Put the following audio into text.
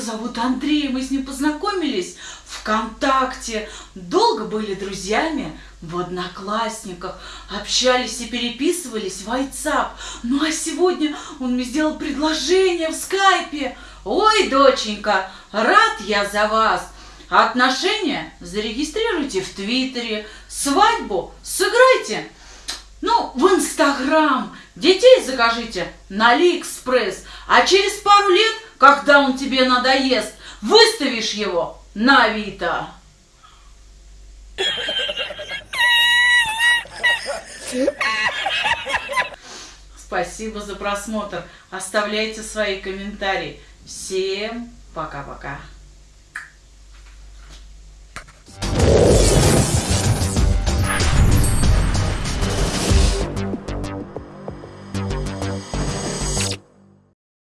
зовут Андрей, мы с ним познакомились ВКонтакте, долго были друзьями в Одноклассниках, общались и переписывались в WhatsApp. Ну а сегодня он мне сделал предложение в скайпе. Ой, доченька, рад я за вас. Отношения зарегистрируйте в Твиттере, свадьбу сыграйте, ну, в Инстаграм, детей закажите на Алиэкспресс, а через пару лет, когда он тебе надоест, выставишь его на Авито. Спасибо за просмотр. Оставляйте свои комментарии. Всем пока-пока.